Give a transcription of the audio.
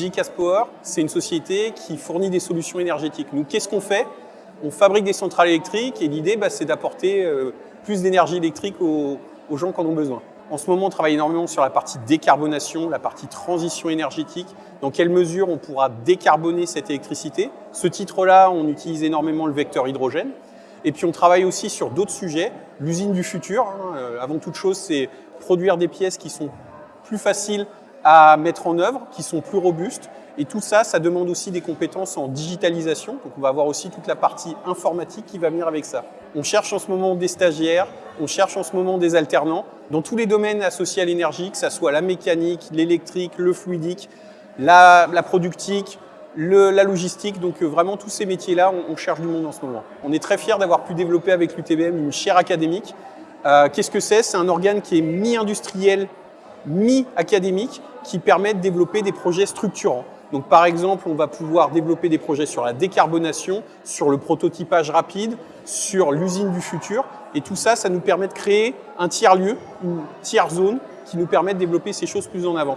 GCAS Power, c'est une société qui fournit des solutions énergétiques. Nous, qu'est-ce qu'on fait? On fabrique des centrales électriques et l'idée, bah, c'est d'apporter euh, plus d'énergie électrique aux, aux gens qui en ont besoin. En ce moment, on travaille énormément sur la partie décarbonation, la partie transition énergétique. Dans quelle mesure on pourra décarboner cette électricité? Ce titre-là, on utilise énormément le vecteur hydrogène. Et puis on travaille aussi sur d'autres sujets. L'usine du futur, hein, euh, avant toute chose, c'est produire des pièces qui sont plus faciles à mettre en œuvre, qui sont plus robustes. Et tout ça, ça demande aussi des compétences en digitalisation. Donc on va avoir aussi toute la partie informatique qui va venir avec ça. On cherche en ce moment des stagiaires, on cherche en ce moment des alternants dans tous les domaines associés à l'énergie, que ce soit la mécanique, l'électrique, le fluidique, la, productique, la logistique. Donc euh, vraiment tous ces métiers-là, on, on, cherche du monde en ce moment. On est très fiers d'avoir pu développer avec l'UTBM une chaire académique. Euh, Qu'est-ce que c'est? C'est un organe qui est mi-industriel, mi-académique, qui permet de développer des projets structurants. Donc par exemple, on va pouvoir développer des projets sur la décarbonation, sur le prototypage rapide, sur l'usine du futur. Et tout ça, ça nous permet de créer un tiers-lieu, une tiers-zone qui nous permet de développer ces choses plus en avant.